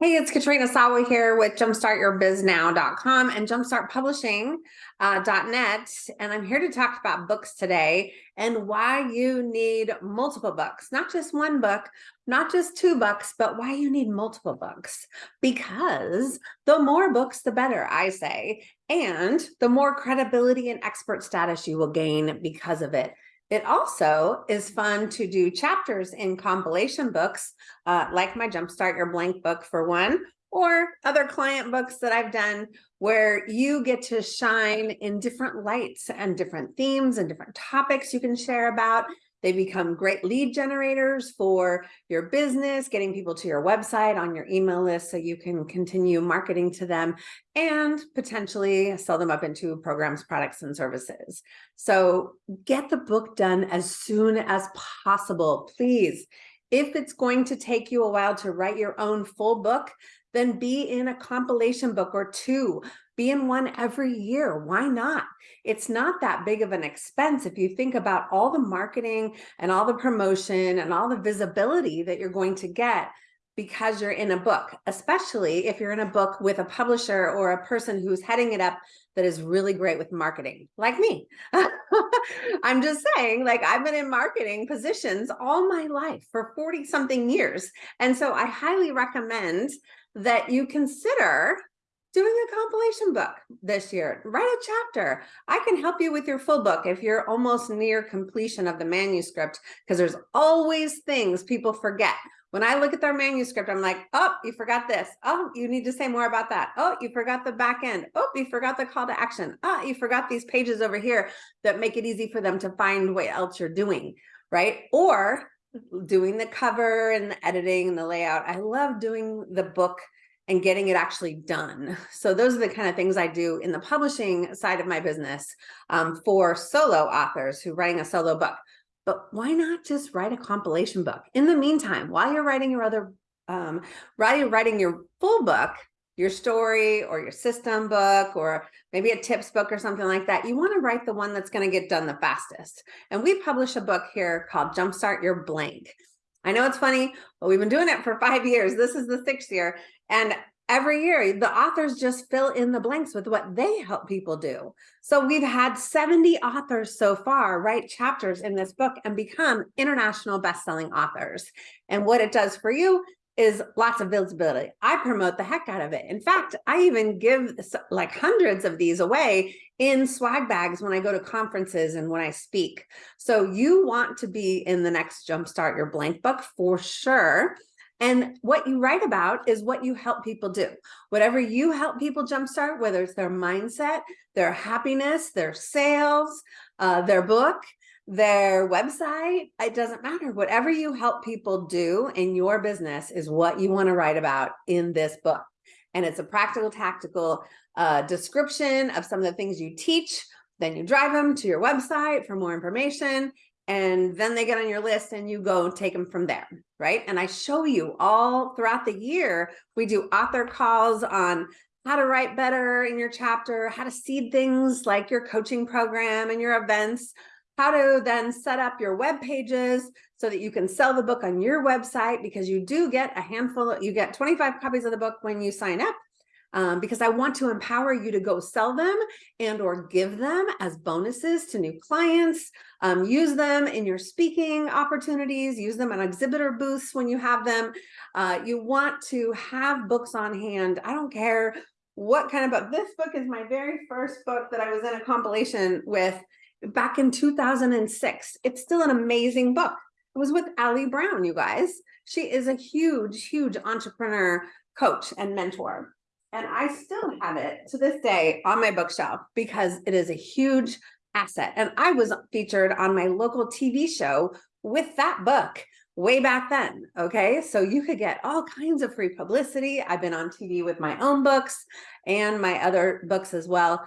Hey, it's Katrina Sawa here with jumpstartyourbiznow.com and jumpstartpublishing.net. Uh, and I'm here to talk about books today and why you need multiple books, not just one book, not just two books, but why you need multiple books. Because the more books, the better, I say. And the more credibility and expert status you will gain because of it. It also is fun to do chapters in compilation books, uh, like my Jumpstart Your Blank book for one, or other client books that I've done where you get to shine in different lights and different themes and different topics you can share about they become great lead generators for your business, getting people to your website on your email list so you can continue marketing to them and potentially sell them up into programs, products, and services. So get the book done as soon as possible, please. If it's going to take you a while to write your own full book, then be in a compilation book or two be in one every year. Why not? It's not that big of an expense if you think about all the marketing and all the promotion and all the visibility that you're going to get because you're in a book, especially if you're in a book with a publisher or a person who's heading it up that is really great with marketing, like me. I'm just saying, like I've been in marketing positions all my life for 40 something years. And so I highly recommend that you consider doing a compilation book this year. Write a chapter. I can help you with your full book if you're almost near completion of the manuscript, because there's always things people forget. When I look at their manuscript, I'm like, oh, you forgot this. Oh, you need to say more about that. Oh, you forgot the back end. Oh, you forgot the call to action. Oh, you forgot these pages over here that make it easy for them to find what else you're doing, right? Or doing the cover and the editing and the layout. I love doing the book and getting it actually done. So those are the kind of things I do in the publishing side of my business um, for solo authors who are writing a solo book. But why not just write a compilation book? In the meantime, while you're writing your other, um, while you're writing your full book, your story or your system book or maybe a tips book or something like that, you want to write the one that's going to get done the fastest. And we publish a book here called Jumpstart Your Blank. I know it's funny, but we've been doing it for five years. This is the sixth year. And every year, the authors just fill in the blanks with what they help people do. So we've had 70 authors so far write chapters in this book and become international best-selling authors. And what it does for you is lots of visibility. I promote the heck out of it. In fact, I even give like hundreds of these away in swag bags when I go to conferences and when I speak. So you want to be in the next Jumpstart Your Blank book for sure. And what you write about is what you help people do. Whatever you help people jumpstart, whether it's their mindset, their happiness, their sales, uh, their book, their website, it doesn't matter. Whatever you help people do in your business is what you want to write about in this book. And it's a practical, tactical uh, description of some of the things you teach. Then you drive them to your website for more information and then they get on your list and you go take them from there, right? And I show you all throughout the year, we do author calls on how to write better in your chapter, how to seed things like your coaching program and your events, how to then set up your web pages so that you can sell the book on your website because you do get a handful, you get 25 copies of the book when you sign up um, because I want to empower you to go sell them and or give them as bonuses to new clients. Um, use them in your speaking opportunities, use them on exhibitor booths when you have them. Uh, you want to have books on hand. I don't care what kind of book. This book is my very first book that I was in a compilation with back in 2006. It's still an amazing book. It was with Ali Brown, you guys. She is a huge, huge entrepreneur coach and mentor. And I still have it to this day on my bookshelf because it is a huge asset. And I was featured on my local TV show with that book way back then. Okay. So you could get all kinds of free publicity. I've been on TV with my own books and my other books as well.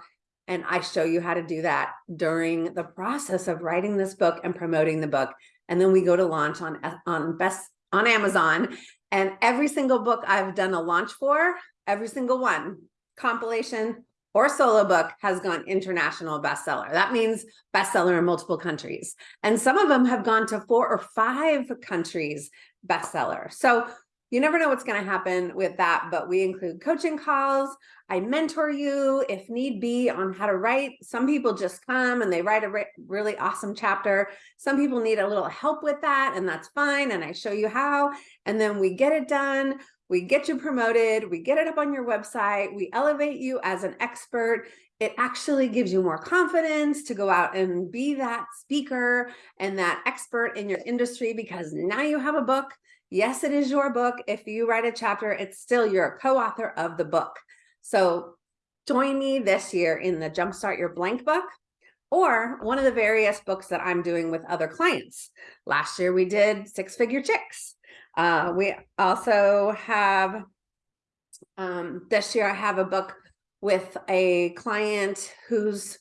And I show you how to do that during the process of writing this book and promoting the book. And then we go to launch on, on best on Amazon. And every single book I've done a launch for, every single one, compilation or solo book has gone international bestseller. That means bestseller in multiple countries. And some of them have gone to four or five countries bestseller. So You never know what's going to happen with that, but we include coaching calls. I mentor you if need be on how to write. Some people just come and they write a re really awesome chapter. Some people need a little help with that and that's fine. And I show you how, and then we get it done. We get you promoted. We get it up on your website. We elevate you as an expert it actually gives you more confidence to go out and be that speaker and that expert in your industry because now you have a book. Yes, it is your book. If you write a chapter, it's still you're co-author of the book. So join me this year in the Jumpstart Your Blank book or one of the various books that I'm doing with other clients. Last year we did Six Figure Chicks. Uh, we also have, um, this year I have a book with a client who's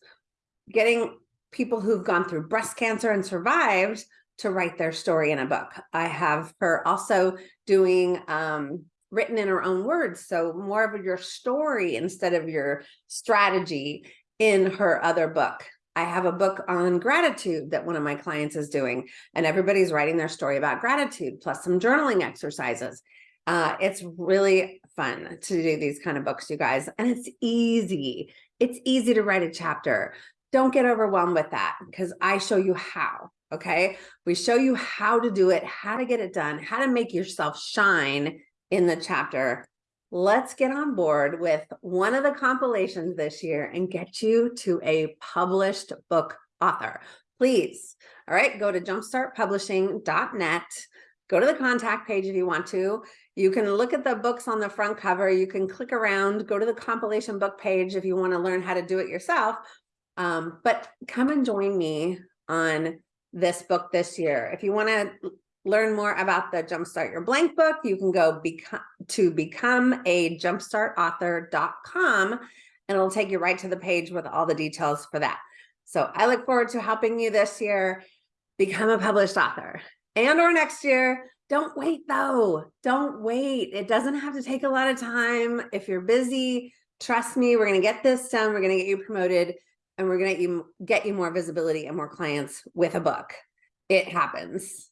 getting people who've gone through breast cancer and survived to write their story in a book. I have her also doing um, written in her own words. So more of your story instead of your strategy in her other book. I have a book on gratitude that one of my clients is doing and everybody's writing their story about gratitude plus some journaling exercises. Uh, it's really fun to do these kind of books, you guys, and it's easy. It's easy to write a chapter. Don't get overwhelmed with that because I show you how, okay? We show you how to do it, how to get it done, how to make yourself shine in the chapter. Let's get on board with one of the compilations this year and get you to a published book author. Please, all right, go to jumpstartpublishing.net go to the contact page if you want to. You can look at the books on the front cover. You can click around, go to the compilation book page if you want to learn how to do it yourself. Um, but come and join me on this book this year. If you want to learn more about the Jumpstart Your Blank book, you can go become, to become a jumpstartauthor.com and it'll take you right to the page with all the details for that. So I look forward to helping you this year become a published author and or next year. Don't wait though. Don't wait. It doesn't have to take a lot of time. If you're busy, trust me, we're going to get this done. We're going to get you promoted and we're going to get you, more visibility and more clients with a book. It happens.